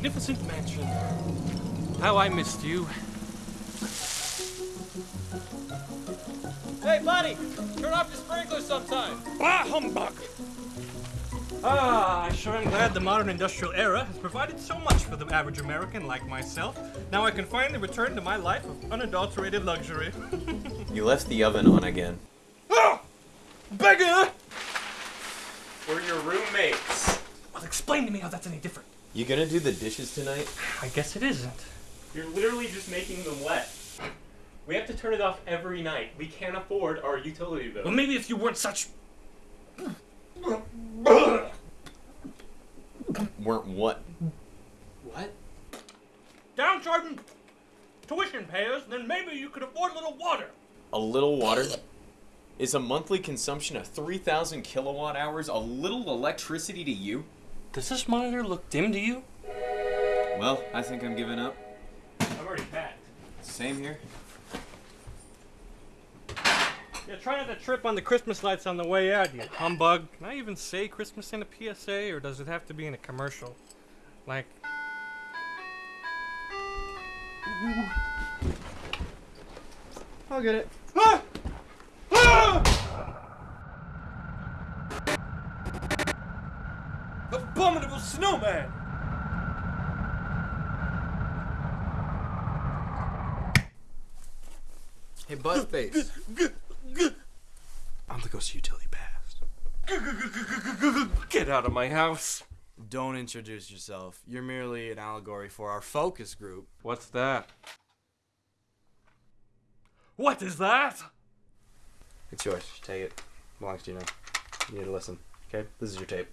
my magnificent mansion. How I missed you. Hey, buddy! Turn off the sprinkler sometime! Bah, humbug! Ah, I sure am glad the modern industrial era has provided so much for the average American like myself. Now I can finally return to my life of unadulterated luxury. You left the oven on again. ah! Beggar! We're your roommates. Well, explain to me how that's any different. You gonna do the dishes tonight? I guess it isn't. You're literally just making them wet. We have to turn it off every night. We can't afford our utility bill. Well, maybe if you weren't such. Weren't what? What? downtrodden tuition payers, then maybe you could afford a little water. A little water? Is a monthly consumption of 3,000 kilowatt hours a little electricity to you? Does this monitor look dim to you? Well, I think I'm giving up. I'm already packed. Same here. Yeah, try not to trip on the Christmas lights on the way out, you humbug. Can I even say Christmas in a PSA, or does it have to be in a commercial? Like, I'll get it. Ah! Snowman! Hey, Buzzface. I'm the ghost utility past. Get out of my house. Don't introduce yourself. You're merely an allegory for our focus group. What's that? What is that? It's yours. Take it. Belongs to you now. You need to listen. Okay? This is your tape.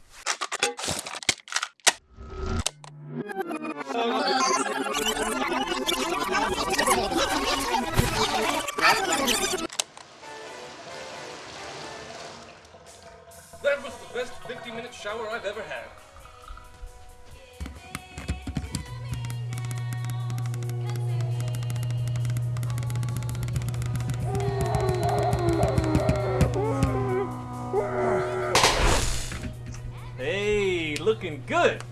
That was the best 50 minute shower I've ever had. Hey, looking good.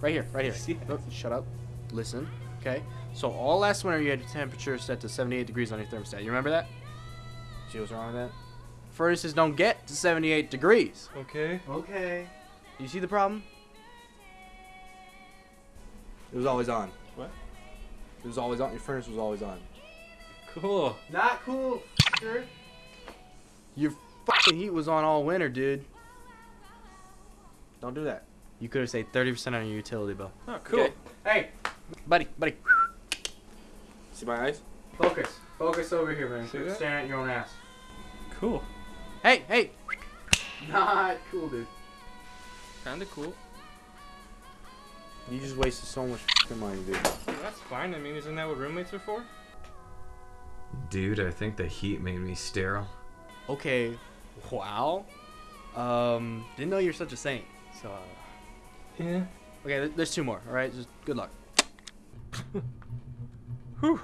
Right here, right here. Oh, shut up. Listen. Okay? So all last winter you had your temperature set to 78 degrees on your thermostat. You remember that? See what's wrong with that? Furnaces don't get to 78 degrees. Okay. Okay. You see the problem? It was always on. What? It was always on. Your furnace was always on. Cool. Not cool, sure. Your fucking heat was on all winter, dude. Don't do that. You could have saved 30% on your utility bill. Oh, cool. Okay. Hey, buddy, buddy. See my eyes? Focus. Focus over here, man. See Quit that? staring at your own ass. Cool. Hey, hey. Not cool, dude. Kinda cool. You just wasted so much fucking money, dude. That's fine. I mean, isn't that what roommates are for? Dude, I think the heat made me sterile. Okay. Wow. Um, didn't know you're such a saint. So, uh, Yeah. okay, th- there's two more. All right, just good luck. Whew.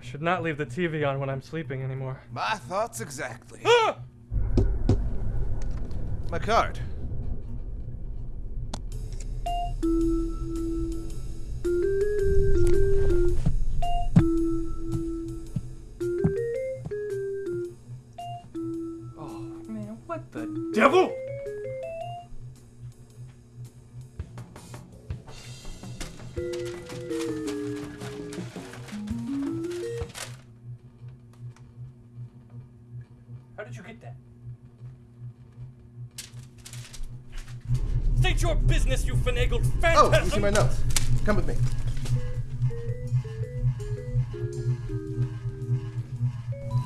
I should not leave the TV on when I'm sleeping anymore. My thoughts exactly. Ah! My card. Oh, man, what the devil? How did you get that? State your business, you finagled Oh, you see my notes. Come with me.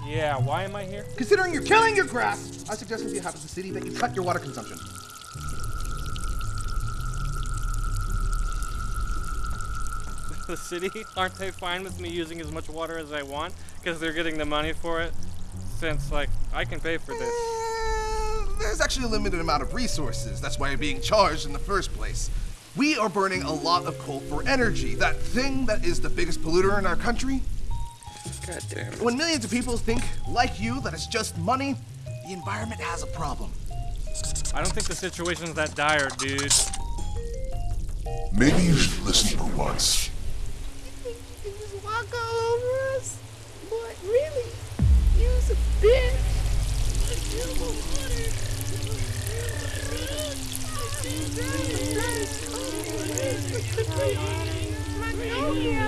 Yeah, why am I here? Considering you're killing your grass, I suggest if you have the city that you cut your water consumption. the city? Aren't they fine with me using as much water as I want? Because they're getting the money for it? Since, like, I can pay for this. There's actually a limited amount of resources. That's why you're being charged in the first place. We are burning a lot of coal for energy, that thing that is the biggest polluter in our country. God damn it. When millions of people think, like you, that it's just money, the environment has a problem. I don't think the situation's that dire, dude. Maybe you should listen for once. You can just walk all over us? But really, use a bitch. Magnolia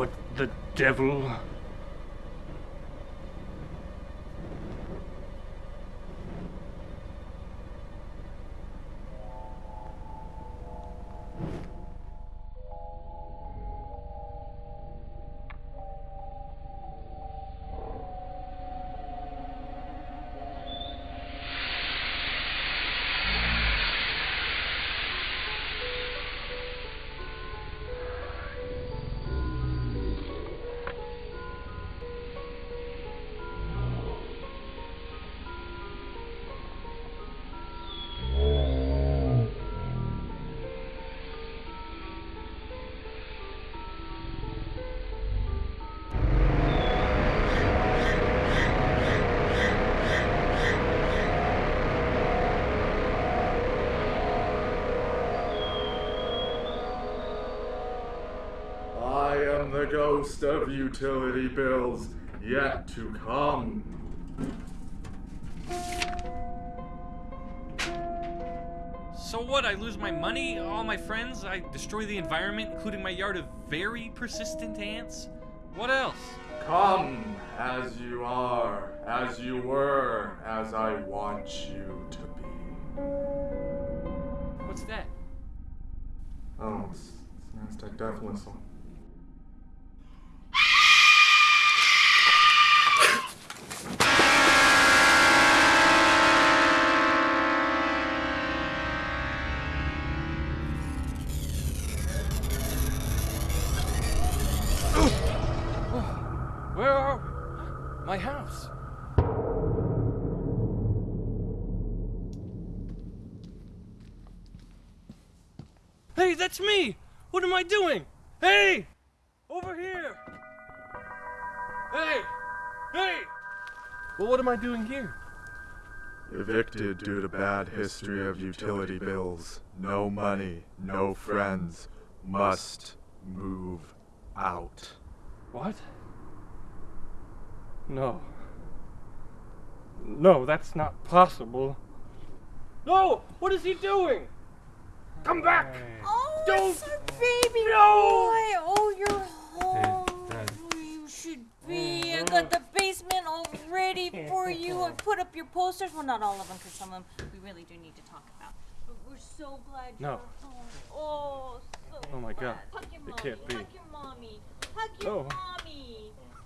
What the devil? Ghost of utility bills yet to come. So what? I lose my money, all my friends, I destroy the environment, including my yard of very persistent ants? What else? Come as you are, as you were, as I want you to be. What's that? Oh, it's, it's an Aztec Death Whistle. That's me! What am I doing? Hey! Over here! Hey! Hey! Well, what am I doing here? Evicted due to bad history of utility bills. No money, no friends. Must move out. What? No. No, that's not possible. No! What is he doing? Come back! Oh, Don't- it's our baby No! boy. Oh, you're home. You should be. I got the basement all ready for you. I put up your posters. Well, not all of them, because some of them we really do need to talk about. But we're so glad No. you're home. Oh, so Oh my God. glad. Hug your It mommy. can't be. Hug your mommy. Hug your No. mommy.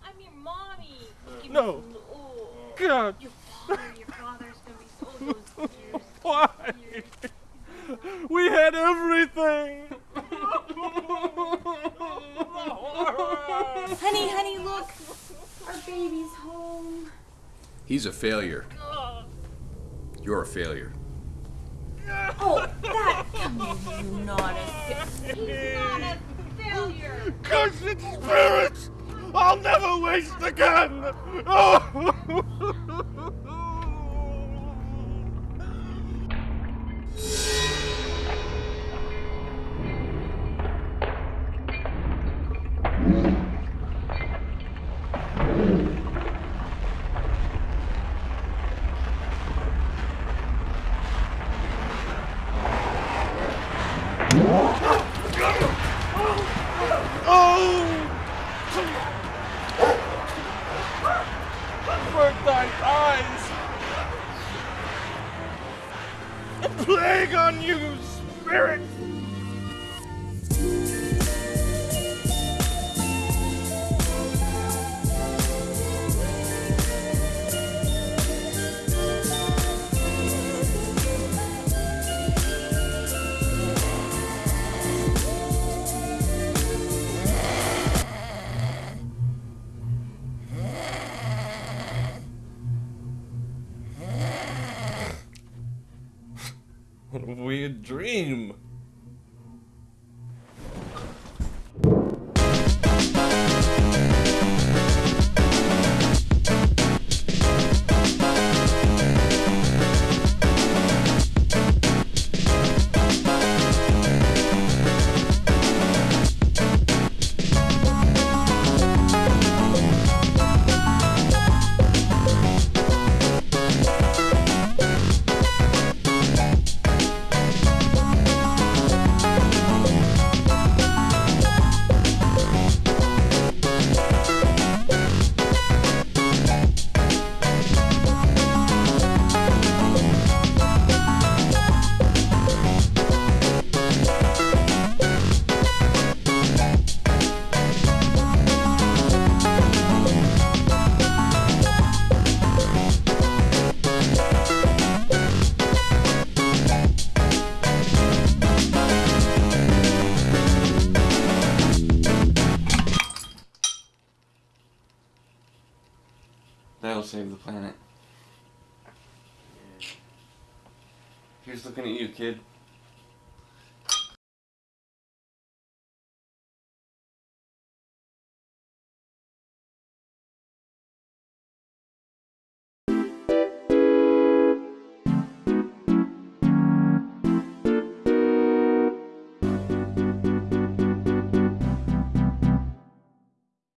I'm your mommy. Give me No. some- Oh, God! your father. Your father's gonna be so those tears. Why? We had everything! Honey, honey, look. Our baby's home. He's a failure. You're a failure. Oh, that. Come on, you're not a. fa- He's not a failure. Cursed spirits! I'll never waste again! Avert weird Here's looking at you, kid.